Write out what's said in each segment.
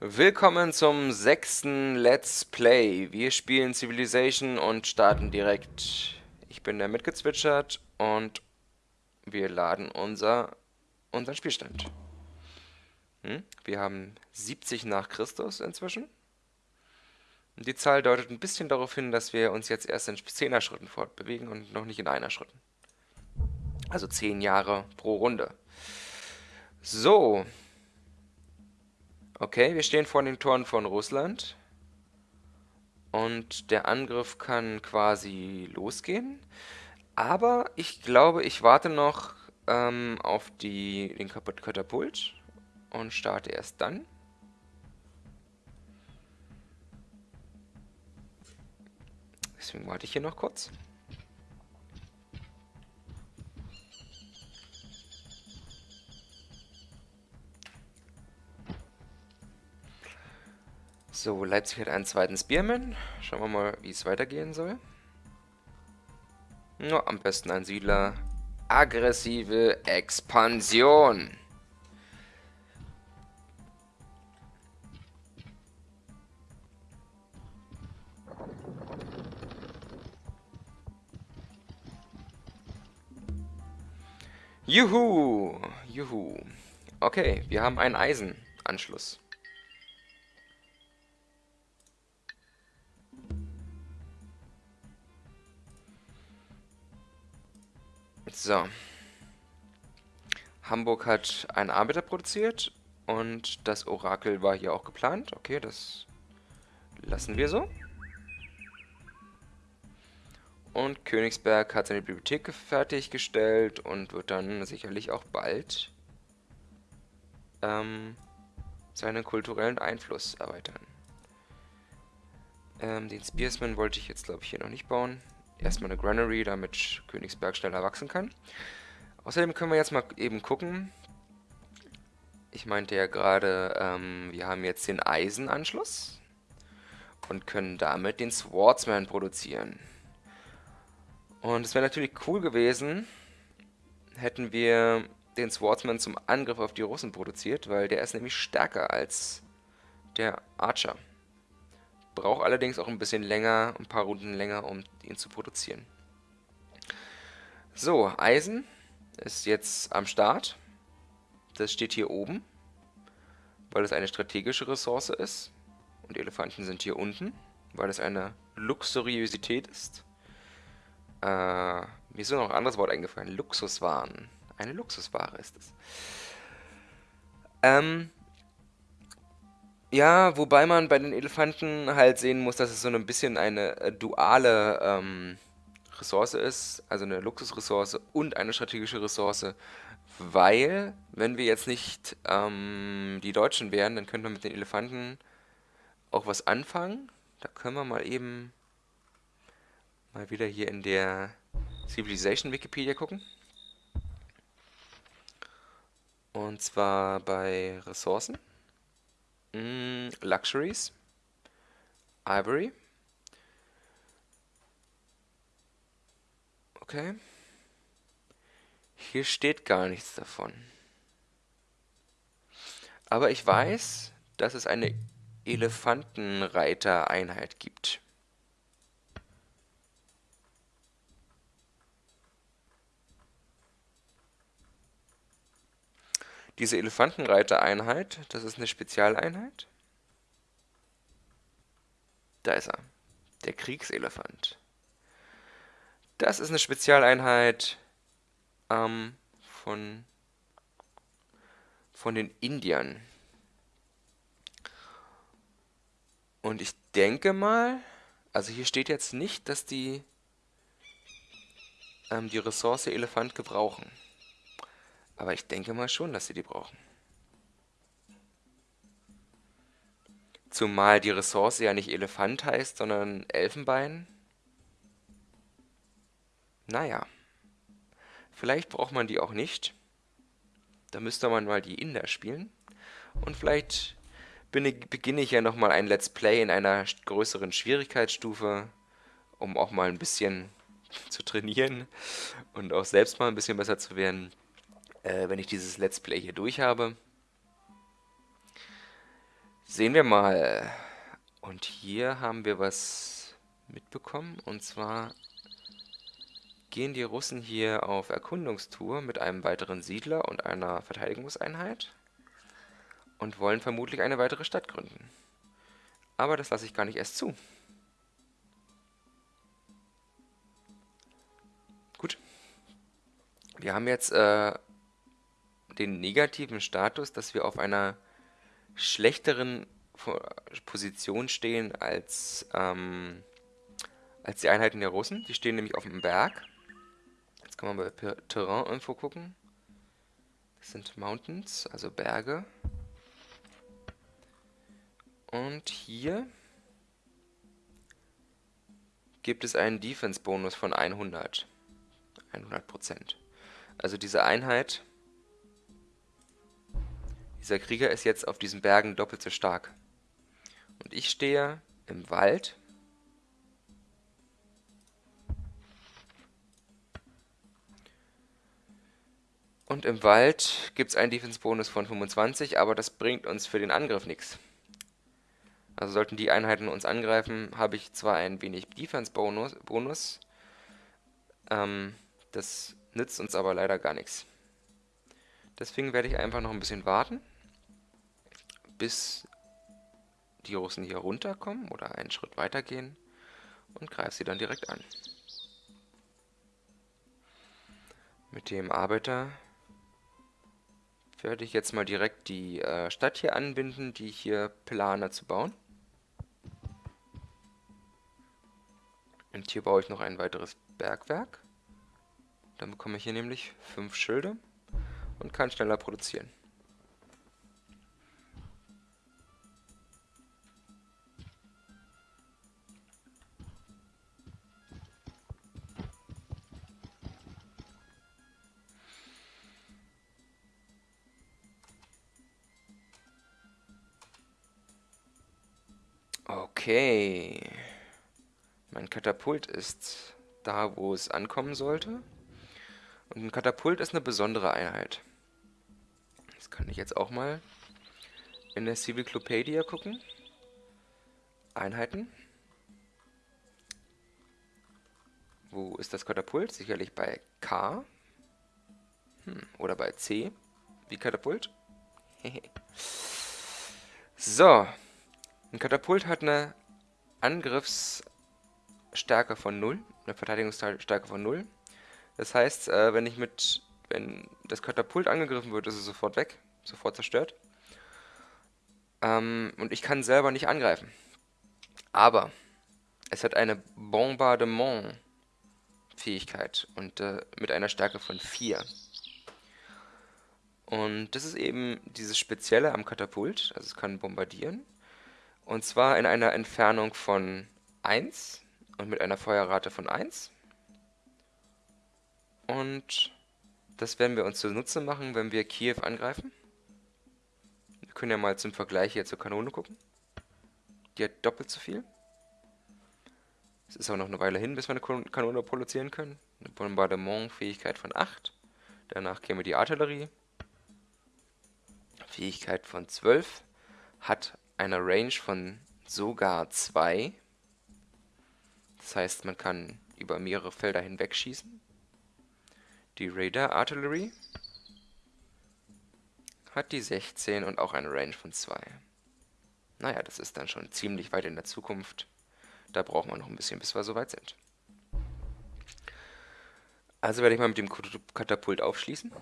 Willkommen zum sechsten Let's Play. Wir spielen Civilization und starten direkt. Ich bin der mitgezwitschert und wir laden unser, unseren Spielstand. Hm? Wir haben 70 nach Christus inzwischen. Die Zahl deutet ein bisschen darauf hin, dass wir uns jetzt erst in 10er Schritten fortbewegen und noch nicht in einer Schritten. Also 10 Jahre pro Runde. So. Okay, wir stehen vor den Toren von Russland. Und der Angriff kann quasi losgehen. Aber ich glaube, ich warte noch ähm, auf die, den Katapult und starte erst dann. Deswegen warte ich hier noch kurz. So, Leipzig hat einen zweiten Spearman. Schauen wir mal, wie es weitergehen soll. Ja, am besten ein Siedler. Aggressive Expansion. Juhu, juhu. Okay, wir haben einen Eisenanschluss. So. Hamburg hat einen Arbeiter produziert und das Orakel war hier auch geplant. Okay, das lassen wir so. Und Königsberg hat seine Bibliothek fertiggestellt und wird dann sicherlich auch bald ähm, seinen kulturellen Einfluss erweitern. Ähm, den Spearsman wollte ich jetzt, glaube ich, hier noch nicht bauen. Erstmal eine Granary, damit Königsberg schneller wachsen kann. Außerdem können wir jetzt mal eben gucken. Ich meinte ja gerade, ähm, wir haben jetzt den Eisenanschluss und können damit den Swordsman produzieren. Und es wäre natürlich cool gewesen, hätten wir den Swordsman zum Angriff auf die Russen produziert, weil der ist nämlich stärker als der Archer. Braucht allerdings auch ein bisschen länger, ein paar Runden länger, um ihn zu produzieren. So, Eisen ist jetzt am Start. Das steht hier oben, weil es eine strategische Ressource ist. Und Elefanten sind hier unten, weil es eine Luxuriosität ist. Äh, mir ist noch ein anderes Wort eingefallen. Luxuswaren. Eine Luxusware ist es. Ähm, ja, wobei man bei den Elefanten halt sehen muss, dass es so ein bisschen eine äh, duale ähm, Ressource ist, also eine Luxusressource und eine strategische Ressource, weil, wenn wir jetzt nicht ähm, die Deutschen wären, dann könnten wir mit den Elefanten auch was anfangen. Da können wir mal eben mal wieder hier in der Civilization Wikipedia gucken. Und zwar bei Ressourcen. Mm, Luxuries. Ivory. Okay. Hier steht gar nichts davon. Aber ich weiß, dass es eine Elefantenreitereinheit gibt. Diese Elefantenreitereinheit, das ist eine Spezialeinheit. Da ist er. Der Kriegselefant. Das ist eine Spezialeinheit ähm, von, von den Indiern. Und ich denke mal, also hier steht jetzt nicht, dass die ähm, die Ressource Elefant gebrauchen. Aber ich denke mal schon, dass sie die brauchen. Zumal die Ressource ja nicht Elefant heißt, sondern Elfenbein. Naja. Vielleicht braucht man die auch nicht. Da müsste man mal die Inder spielen. Und vielleicht beginne ich ja nochmal ein Let's Play in einer größeren Schwierigkeitsstufe, um auch mal ein bisschen zu trainieren und auch selbst mal ein bisschen besser zu werden äh, wenn ich dieses Let's Play hier durch habe. Sehen wir mal. Und hier haben wir was mitbekommen. Und zwar gehen die Russen hier auf Erkundungstour mit einem weiteren Siedler und einer Verteidigungseinheit und wollen vermutlich eine weitere Stadt gründen. Aber das lasse ich gar nicht erst zu. Gut. Wir haben jetzt äh, den negativen Status, dass wir auf einer schlechteren Position stehen als, ähm, als die Einheiten der Russen. Die stehen nämlich auf dem Berg. Jetzt kann man bei Terrain-Info gucken. Das sind Mountains, also Berge. Und hier gibt es einen Defense-Bonus von 100. 100%. Also diese Einheit, dieser Krieger ist jetzt auf diesen Bergen doppelt so stark. Und ich stehe im Wald. Und im Wald gibt es einen Defense-Bonus von 25, aber das bringt uns für den Angriff nichts. Also sollten die Einheiten uns angreifen, habe ich zwar ein wenig Defense-Bonus, Bonus, ähm, das nützt uns aber leider gar nichts. Deswegen werde ich einfach noch ein bisschen warten, bis die Russen hier runterkommen oder einen Schritt weiter gehen und greife sie dann direkt an. Mit dem Arbeiter werde ich jetzt mal direkt die äh, Stadt hier anbinden, die ich hier plane zu bauen. Und hier baue ich noch ein weiteres Bergwerk. Dann bekomme ich hier nämlich fünf Schilde und kann schneller produzieren. Okay. Mein Katapult ist da, wo es ankommen sollte. Und ein Katapult ist eine besondere Einheit. Das kann ich jetzt auch mal in der Civilclopedia gucken. Einheiten. Wo ist das Katapult? Sicherlich bei K. Hm, oder bei C. Wie Katapult. so. Ein Katapult hat eine Angriffsstärke von 0, eine Verteidigungsstärke von 0. Das heißt, äh, wenn ich mit, wenn das Katapult angegriffen wird, ist es sofort weg, sofort zerstört. Ähm, und ich kann selber nicht angreifen. Aber es hat eine Bombardement-Fähigkeit und äh, mit einer Stärke von 4. Und das ist eben dieses Spezielle am Katapult, also es kann bombardieren. Und zwar in einer Entfernung von 1 und mit einer Feuerrate von 1. Und das werden wir uns zunutze machen, wenn wir Kiew angreifen. Wir können ja mal zum Vergleich hier zur Kanone gucken. Die hat doppelt so viel. Es ist auch noch eine Weile hin, bis wir eine Kanone produzieren können. Eine Bombardement-Fähigkeit von 8. Danach käme die Artillerie. Fähigkeit von 12. Hat einer Range von sogar 2. Das heißt, man kann über mehrere Felder hinweg schießen. Die Radar Artillery hat die 16 und auch eine Range von 2. Naja, das ist dann schon ziemlich weit in der Zukunft. Da brauchen wir noch ein bisschen, bis wir soweit sind. Also werde ich mal mit dem Katapult aufschließen.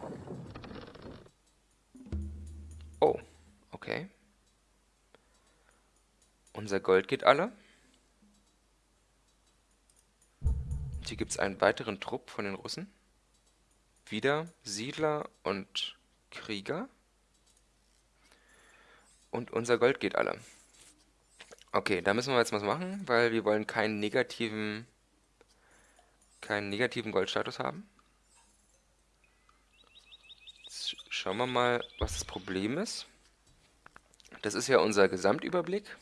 Unser Gold geht alle. Hier gibt es einen weiteren Trupp von den Russen. Wieder Siedler und Krieger. Und unser Gold geht alle. Okay, da müssen wir jetzt was machen, weil wir wollen keinen negativen keinen negativen Goldstatus haben. Jetzt schauen wir mal, was das Problem ist. Das ist ja unser Gesamtüberblick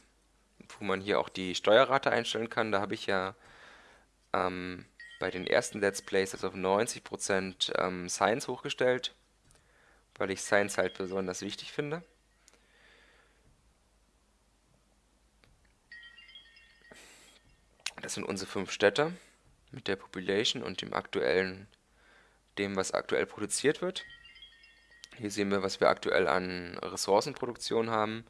wo man hier auch die Steuerrate einstellen kann. Da habe ich ja ähm, bei den ersten Let's Plays das auf 90% ähm, Science hochgestellt, weil ich Science halt besonders wichtig finde. Das sind unsere fünf Städte mit der Population und dem aktuellen, dem was aktuell produziert wird. Hier sehen wir, was wir aktuell an Ressourcenproduktion haben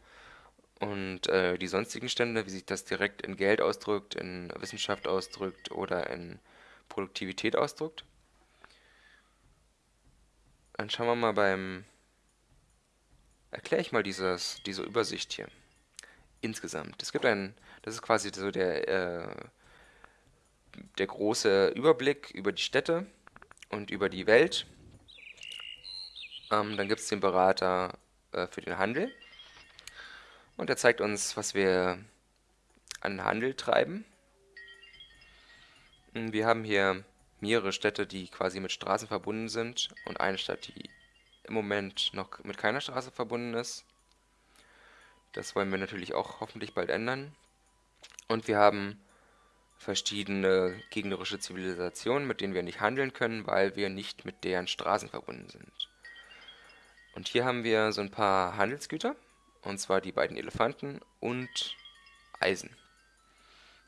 und äh, die sonstigen Stände, wie sich das direkt in Geld ausdrückt, in Wissenschaft ausdrückt oder in Produktivität ausdrückt. Dann schauen wir mal beim... Erkläre ich mal dieses, diese Übersicht hier. Insgesamt. Es gibt einen, das ist quasi so der, äh, der große Überblick über die Städte und über die Welt. Ähm, dann gibt es den Berater äh, für den Handel. Und er zeigt uns, was wir an Handel treiben. Wir haben hier mehrere Städte, die quasi mit Straßen verbunden sind und eine Stadt, die im Moment noch mit keiner Straße verbunden ist. Das wollen wir natürlich auch hoffentlich bald ändern. Und wir haben verschiedene gegnerische Zivilisationen, mit denen wir nicht handeln können, weil wir nicht mit deren Straßen verbunden sind. Und hier haben wir so ein paar Handelsgüter, und zwar die beiden Elefanten und Eisen.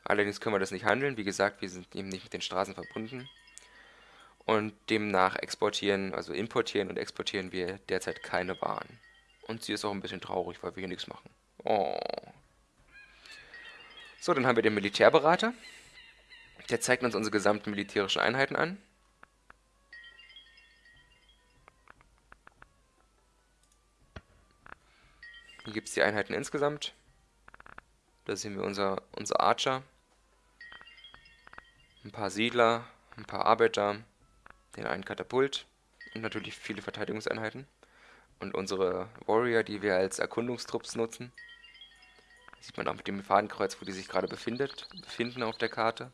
Allerdings können wir das nicht handeln, wie gesagt, wir sind eben nicht mit den Straßen verbunden. Und demnach exportieren, also importieren und exportieren wir derzeit keine Waren. Und sie ist auch ein bisschen traurig, weil wir hier nichts machen. Oh. So, dann haben wir den Militärberater. Der zeigt uns unsere gesamten militärischen Einheiten an. Hier gibt es die Einheiten insgesamt. Da sehen wir unser, unser Archer. Ein paar Siedler, ein paar Arbeiter, den einen Katapult und natürlich viele Verteidigungseinheiten. Und unsere Warrior, die wir als Erkundungstrupps nutzen. Sieht man auch mit dem Fadenkreuz, wo die sich gerade befindet, befinden auf der Karte.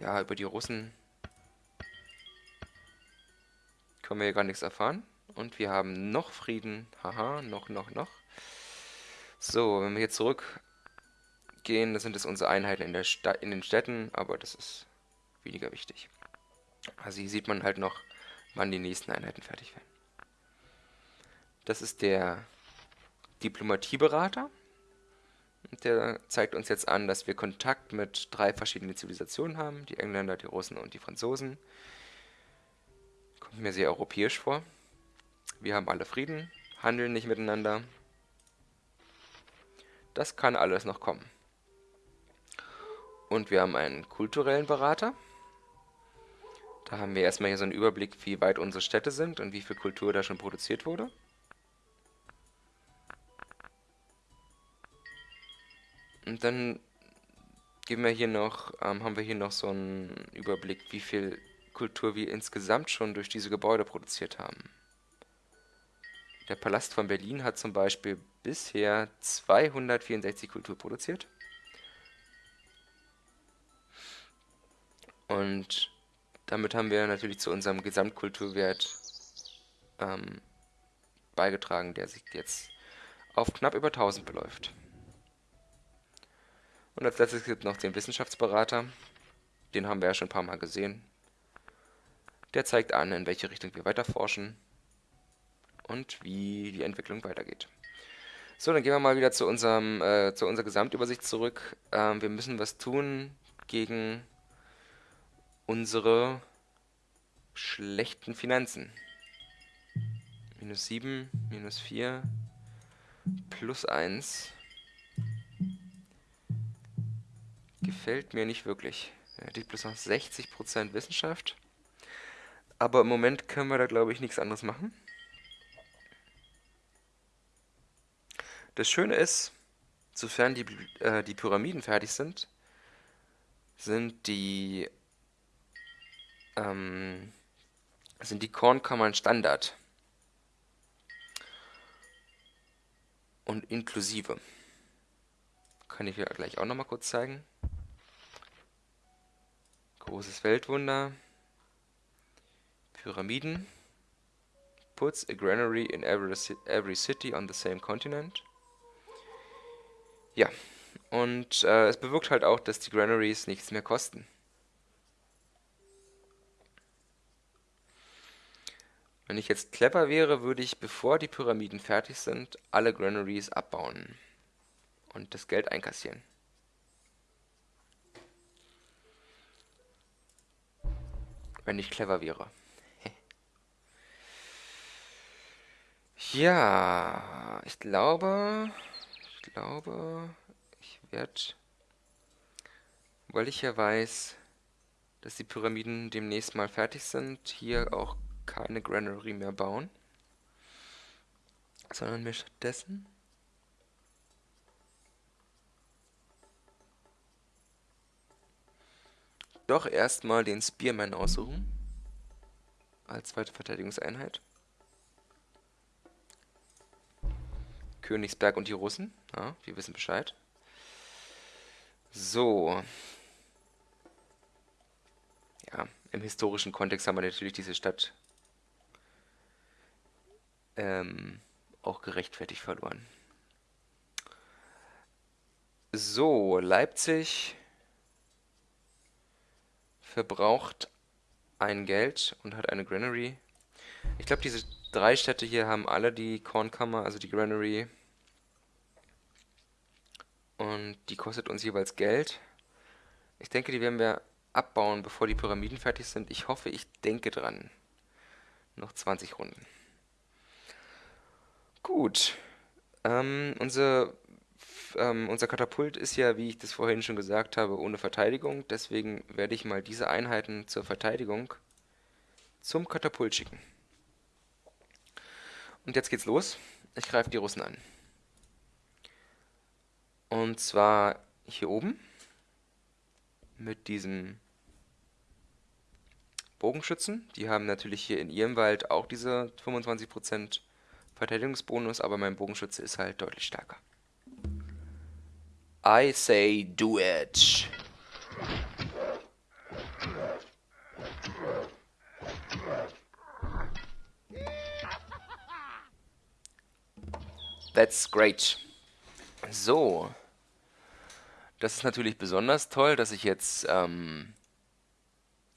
Ja, über die Russen können wir hier gar nichts erfahren. Und wir haben noch Frieden. Haha, noch, noch, noch. So, wenn wir hier zurückgehen, dann sind es unsere Einheiten in, der in den Städten, aber das ist weniger wichtig. Also hier sieht man halt noch, wann die nächsten Einheiten fertig werden. Das ist der Diplomatieberater. Der zeigt uns jetzt an, dass wir Kontakt mit drei verschiedenen Zivilisationen haben. Die Engländer, die Russen und die Franzosen. Kommt mir sehr europäisch vor. Wir haben alle Frieden, handeln nicht miteinander. Das kann alles noch kommen. Und wir haben einen kulturellen Berater. Da haben wir erstmal hier so einen Überblick, wie weit unsere Städte sind und wie viel Kultur da schon produziert wurde. Und dann geben wir hier noch, ähm, haben wir hier noch so einen Überblick, wie viel Kultur wir insgesamt schon durch diese Gebäude produziert haben. Der Palast von Berlin hat zum Beispiel bisher 264 Kultur produziert. Und damit haben wir natürlich zu unserem Gesamtkulturwert ähm, beigetragen, der sich jetzt auf knapp über 1000 beläuft. Und als letztes gibt es noch den Wissenschaftsberater. Den haben wir ja schon ein paar Mal gesehen. Der zeigt an, in welche Richtung wir weiter forschen und wie die Entwicklung weitergeht. So, dann gehen wir mal wieder zu, unserem, äh, zu unserer Gesamtübersicht zurück. Ähm, wir müssen was tun gegen unsere schlechten Finanzen. Minus 7, minus 4, plus 1. Gefällt mir nicht wirklich. Ja, die plus noch 60% Wissenschaft. Aber im Moment können wir da, glaube ich, nichts anderes machen. Das Schöne ist, sofern die, äh, die Pyramiden fertig sind, sind die ähm, sind die Kornkammern Standard und inklusive. Kann ich ja gleich auch nochmal kurz zeigen. Großes Weltwunder. Pyramiden. Puts a granary in every, every city on the same continent. Ja, und äh, es bewirkt halt auch, dass die Granaries nichts mehr kosten. Wenn ich jetzt clever wäre, würde ich, bevor die Pyramiden fertig sind, alle Granaries abbauen. und das Geld einkassieren. Wenn ich clever wäre. ja, ich glaube, glaube, ich werde, weil ich ja weiß, dass die Pyramiden demnächst mal fertig sind, hier auch keine Granary mehr bauen, sondern mir stattdessen doch erstmal den Spearman aussuchen. Als zweite Verteidigungseinheit. Königsberg und die Russen. Ja, wir wissen Bescheid. So. Ja, im historischen Kontext haben wir natürlich diese Stadt ähm, auch gerechtfertigt verloren. So, Leipzig verbraucht ein Geld und hat eine Granary. Ich glaube, diese drei Städte hier haben alle die Kornkammer, also die Granary. Und die kostet uns jeweils Geld. Ich denke, die werden wir abbauen, bevor die Pyramiden fertig sind. Ich hoffe, ich denke dran. Noch 20 Runden. Gut. Ähm, unsere ähm, unser Katapult ist ja, wie ich das vorhin schon gesagt habe, ohne Verteidigung. Deswegen werde ich mal diese Einheiten zur Verteidigung zum Katapult schicken. Und jetzt geht's los. Ich greife die Russen an. Und zwar hier oben mit diesem Bogenschützen. Die haben natürlich hier in ihrem Wald auch diese 25% Verteidigungsbonus, aber mein Bogenschütze ist halt deutlich stärker. I say do it. That's great. So. Das ist natürlich besonders toll, dass ich jetzt ähm,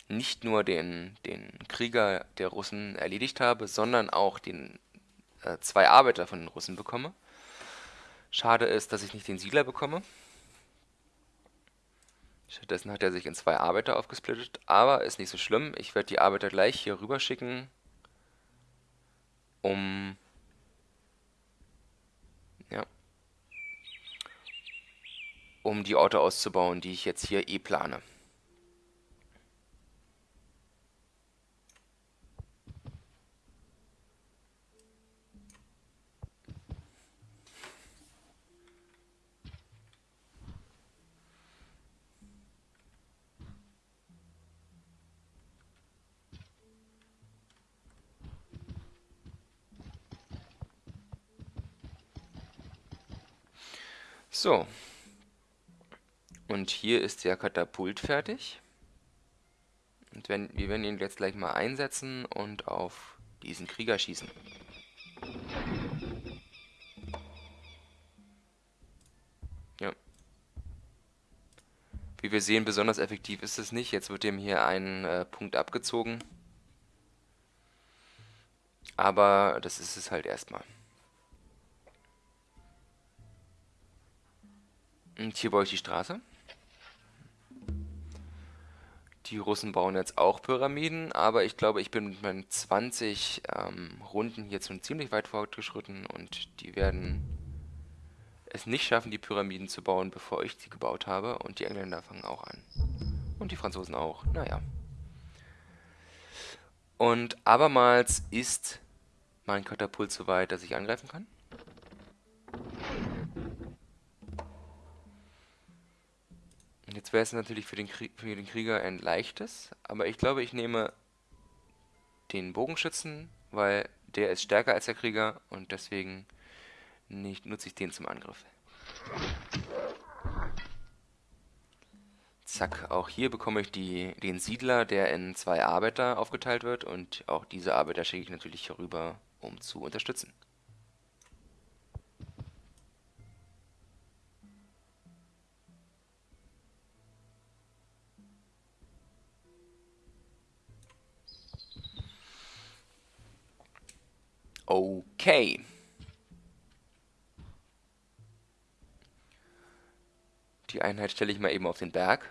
nicht nur den, den Krieger der Russen erledigt habe, sondern auch den äh, zwei Arbeiter von den Russen bekomme. Schade ist, dass ich nicht den Siedler bekomme. Stattdessen hat er sich in zwei Arbeiter aufgesplittet, aber ist nicht so schlimm. Ich werde die Arbeiter gleich hier rüber schicken, um ja, um die Orte auszubauen, die ich jetzt hier eh plane. So. Und hier ist der Katapult fertig. Und wenn, wir werden ihn jetzt gleich mal einsetzen und auf diesen Krieger schießen. Ja. Wie wir sehen, besonders effektiv ist es nicht. Jetzt wird dem hier ein äh, Punkt abgezogen. Aber das ist es halt erstmal. Und hier baue ich die Straße. Die Russen bauen jetzt auch Pyramiden, aber ich glaube, ich bin mit meinen 20 ähm, Runden hier schon ziemlich weit fortgeschritten und die werden es nicht schaffen, die Pyramiden zu bauen, bevor ich sie gebaut habe. Und die Engländer fangen auch an. Und die Franzosen auch. Naja. Und abermals ist mein Katapult so weit, dass ich angreifen kann. Jetzt wäre es natürlich für den, für den Krieger ein leichtes, aber ich glaube, ich nehme den Bogenschützen, weil der ist stärker als der Krieger und deswegen nicht, nutze ich den zum Angriff. Zack, auch hier bekomme ich die, den Siedler, der in zwei Arbeiter aufgeteilt wird und auch diese Arbeiter schicke ich natürlich hier rüber, um zu unterstützen. Okay. Die Einheit stelle ich mal eben auf den Berg.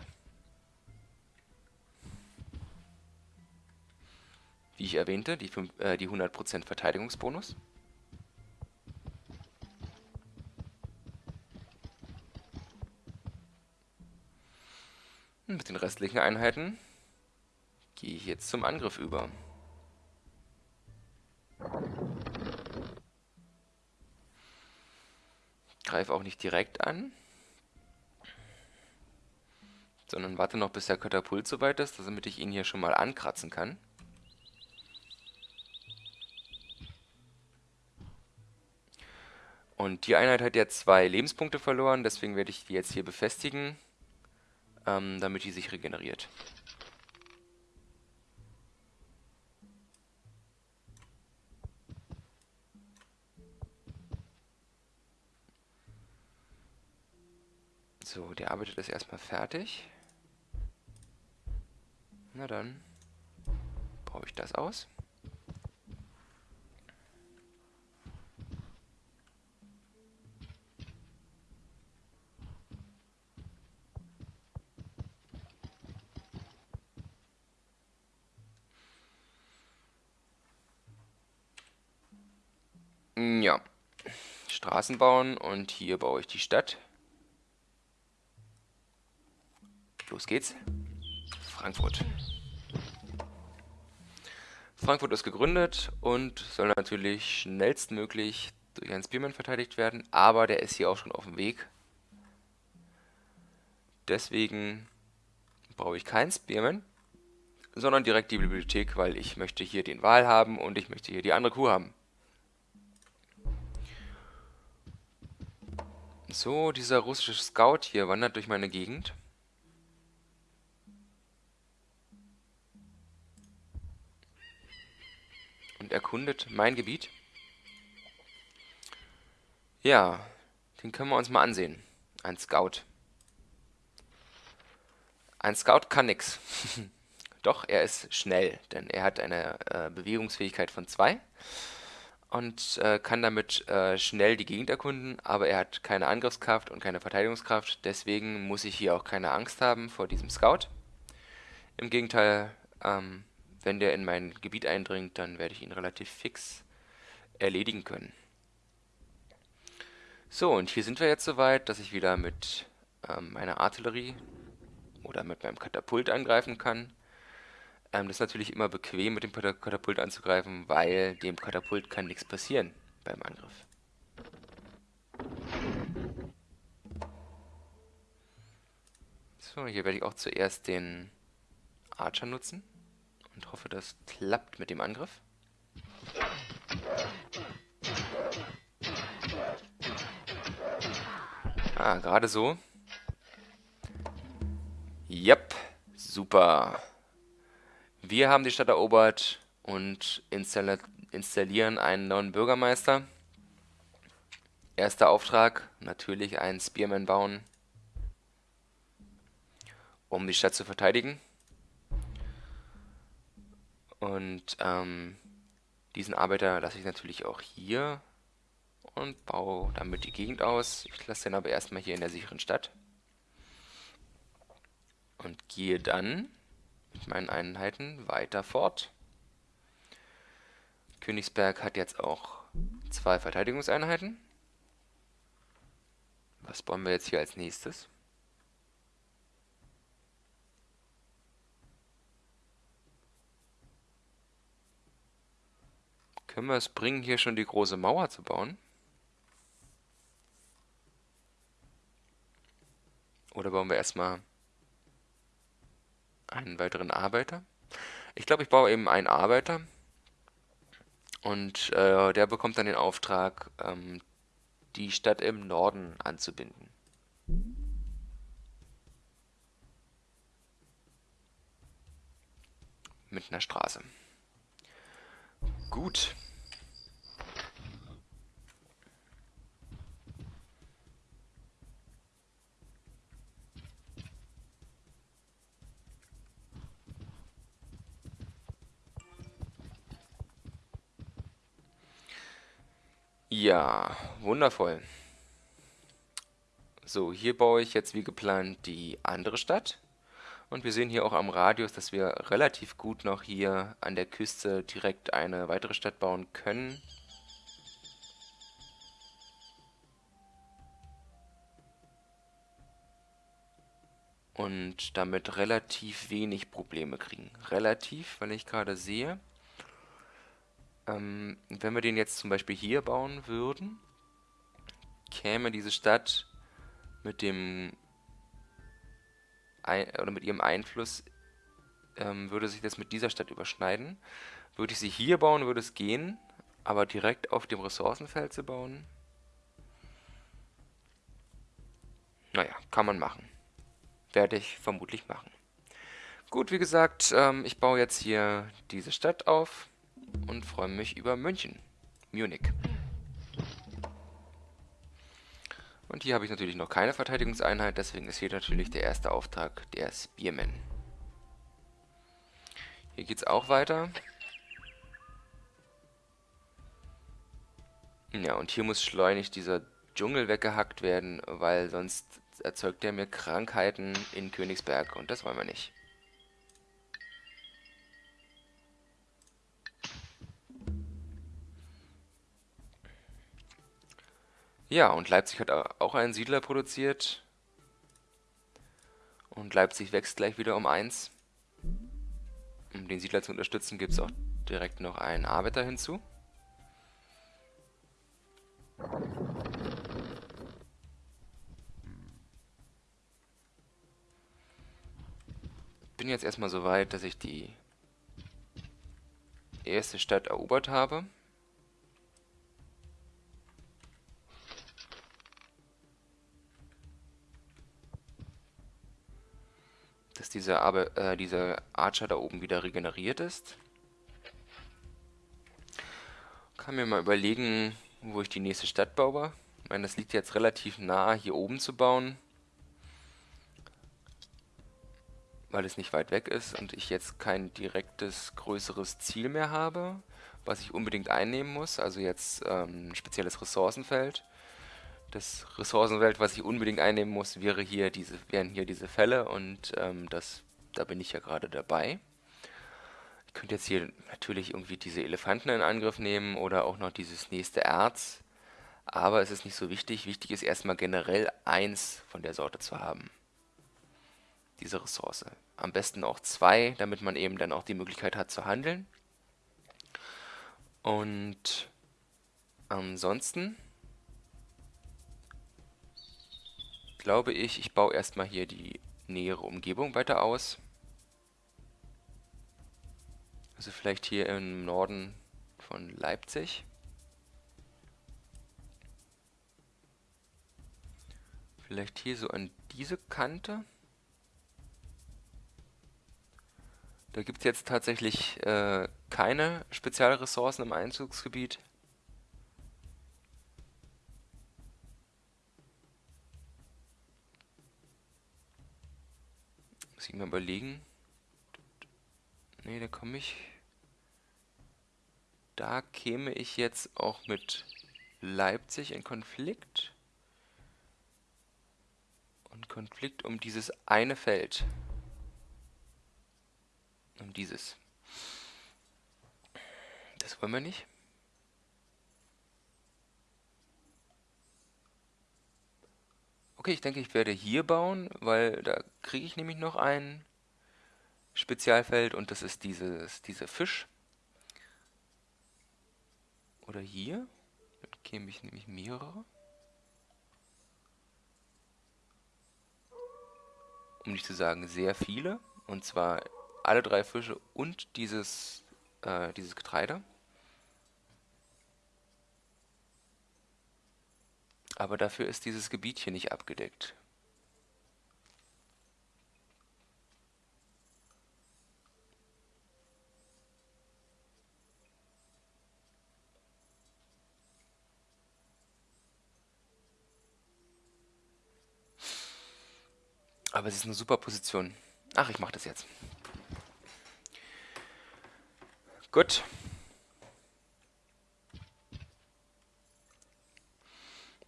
Wie ich erwähnte, die, äh, die 100% Verteidigungsbonus. Mit den restlichen Einheiten gehe ich jetzt zum Angriff über. Greife auch nicht direkt an, sondern warte noch, bis der Katapult soweit ist, damit ich ihn hier schon mal ankratzen kann. Und die Einheit hat jetzt zwei Lebenspunkte verloren, deswegen werde ich die jetzt hier befestigen ähm, damit die sich regeneriert. So, der arbeitet ist erstmal fertig. Na dann baue ich das aus. Ja. Straßen bauen und hier baue ich die Stadt. Los geht's. Frankfurt. Frankfurt ist gegründet und soll natürlich schnellstmöglich durch einen Spearman verteidigt werden, aber der ist hier auch schon auf dem Weg. Deswegen brauche ich keinen Spearman, sondern direkt die Bibliothek, weil ich möchte hier den Wal haben und ich möchte hier die andere Kuh haben. So, dieser russische Scout hier wandert durch meine Gegend. Und erkundet mein Gebiet. Ja, den können wir uns mal ansehen. Ein Scout. Ein Scout kann nix. Doch, er ist schnell, denn er hat eine äh, Bewegungsfähigkeit von 2 und äh, kann damit äh, schnell die Gegend erkunden, aber er hat keine Angriffskraft und keine Verteidigungskraft, deswegen muss ich hier auch keine Angst haben vor diesem Scout. Im Gegenteil, ähm, wenn der in mein Gebiet eindringt, dann werde ich ihn relativ fix erledigen können. So, und hier sind wir jetzt soweit, dass ich wieder mit ähm, meiner Artillerie oder mit meinem Katapult angreifen kann. Ähm, das ist natürlich immer bequem, mit dem Katapult anzugreifen, weil dem Katapult kann nichts passieren beim Angriff. So, hier werde ich auch zuerst den Archer nutzen und hoffe, das klappt mit dem Angriff. Ah, gerade so. Yep, super. Wir haben die Stadt erobert und installieren einen neuen Bürgermeister. Erster Auftrag, natürlich einen Spearman bauen, um die Stadt zu verteidigen. Und ähm, diesen Arbeiter lasse ich natürlich auch hier und baue damit die Gegend aus. Ich lasse den aber erstmal hier in der sicheren Stadt. Und gehe dann mit meinen Einheiten weiter fort. Königsberg hat jetzt auch zwei Verteidigungseinheiten. Was bauen wir jetzt hier als nächstes? Können wir es bringen, hier schon die große Mauer zu bauen? Oder bauen wir erstmal einen weiteren Arbeiter. Ich glaube, ich baue eben einen Arbeiter und äh, der bekommt dann den Auftrag, ähm, die Stadt im Norden anzubinden. Mit einer Straße. Gut. Ja, wundervoll. So, hier baue ich jetzt wie geplant die andere Stadt. Und wir sehen hier auch am Radius, dass wir relativ gut noch hier an der Küste direkt eine weitere Stadt bauen können. Und damit relativ wenig Probleme kriegen. Relativ, weil ich gerade sehe, ähm, wenn wir den jetzt zum Beispiel hier bauen würden, käme diese Stadt mit dem ein, oder mit ihrem Einfluss ähm, würde sich das mit dieser Stadt überschneiden. Würde ich sie hier bauen, würde es gehen, aber direkt auf dem Ressourcenfeld zu bauen, naja, kann man machen. Werde ich vermutlich machen. Gut, wie gesagt, ähm, ich baue jetzt hier diese Stadt auf und freue mich über München, Munich. Und hier habe ich natürlich noch keine Verteidigungseinheit, deswegen ist hier natürlich der erste Auftrag der Spearman. Hier geht es auch weiter. Ja, und hier muss schleunig dieser Dschungel weggehackt werden, weil sonst erzeugt er mir Krankheiten in Königsberg und das wollen wir nicht. Ja, und Leipzig hat auch einen Siedler produziert. Und Leipzig wächst gleich wieder um 1. Um den Siedler zu unterstützen, gibt es auch direkt noch einen Arbeiter hinzu. Bin jetzt erstmal so weit, dass ich die erste Stadt erobert habe. Dass dieser, äh, dieser Archer da oben wieder regeneriert ist. Kann mir mal überlegen, wo ich die nächste Stadt baue. Ich meine, das liegt jetzt relativ nah, hier oben zu bauen. Weil es nicht weit weg ist und ich jetzt kein direktes, größeres Ziel mehr habe, was ich unbedingt einnehmen muss. Also jetzt ähm, ein spezielles Ressourcenfeld das Ressourcenfeld, was ich unbedingt einnehmen muss, wäre hier diese, wären hier diese Fälle und ähm, das, da bin ich ja gerade dabei. Ich könnte jetzt hier natürlich irgendwie diese Elefanten in Angriff nehmen oder auch noch dieses nächste Erz, aber es ist nicht so wichtig. Wichtig ist erstmal generell eins von der Sorte zu haben. Diese Ressource. Am besten auch zwei, damit man eben dann auch die Möglichkeit hat zu handeln. Und ansonsten glaube ich, ich baue erstmal hier die nähere Umgebung weiter aus. Also vielleicht hier im Norden von Leipzig. Vielleicht hier so an diese Kante. Da gibt es jetzt tatsächlich äh, keine Spezialressourcen im Einzugsgebiet. Ich mal überlegen. Ne, da komme ich... Da käme ich jetzt auch mit Leipzig in Konflikt. Und Konflikt um dieses eine Feld. Um dieses. Das wollen wir nicht. Okay, ich denke, ich werde hier bauen, weil da kriege ich nämlich noch ein Spezialfeld und das ist dieses, dieser Fisch. Oder hier. Dann käme ich nämlich mehrere. Um nicht zu sagen sehr viele. Und zwar alle drei Fische und dieses, äh, dieses Getreide. Aber dafür ist dieses Gebiet hier nicht abgedeckt. Aber es ist eine super Position. Ach, ich mache das jetzt. Gut.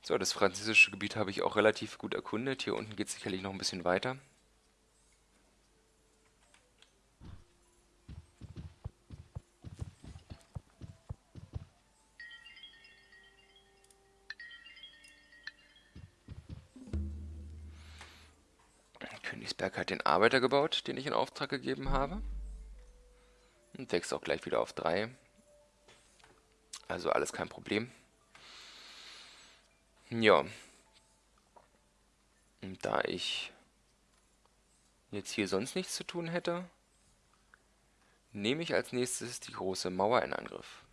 So, das französische Gebiet habe ich auch relativ gut erkundet. Hier unten geht es sicherlich noch ein bisschen weiter. Königsberg hat den Arbeiter gebaut, den ich in Auftrag gegeben habe. Und wächst auch gleich wieder auf 3. Also alles kein Problem. Ja. Und da ich jetzt hier sonst nichts zu tun hätte, nehme ich als nächstes die große Mauer in Angriff.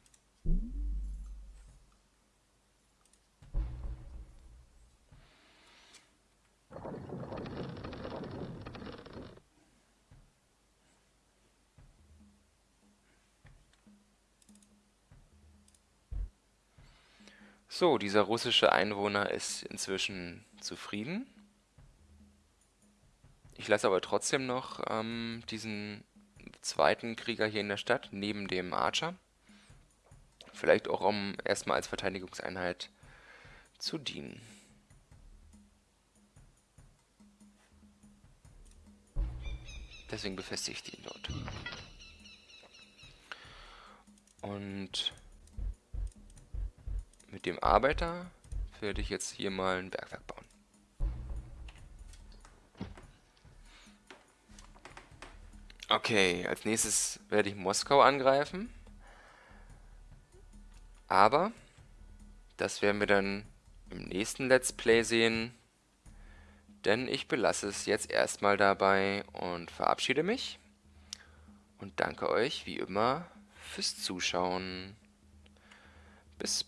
So, dieser russische Einwohner ist inzwischen zufrieden. Ich lasse aber trotzdem noch ähm, diesen zweiten Krieger hier in der Stadt, neben dem Archer. Vielleicht auch, um erstmal als Verteidigungseinheit zu dienen. Deswegen befestige ich den dort. Und mit dem Arbeiter werde ich jetzt hier mal ein Bergwerk bauen. Okay, als nächstes werde ich Moskau angreifen. Aber das werden wir dann im nächsten Let's Play sehen. Denn ich belasse es jetzt erstmal dabei und verabschiede mich. Und danke euch wie immer fürs Zuschauen. Bis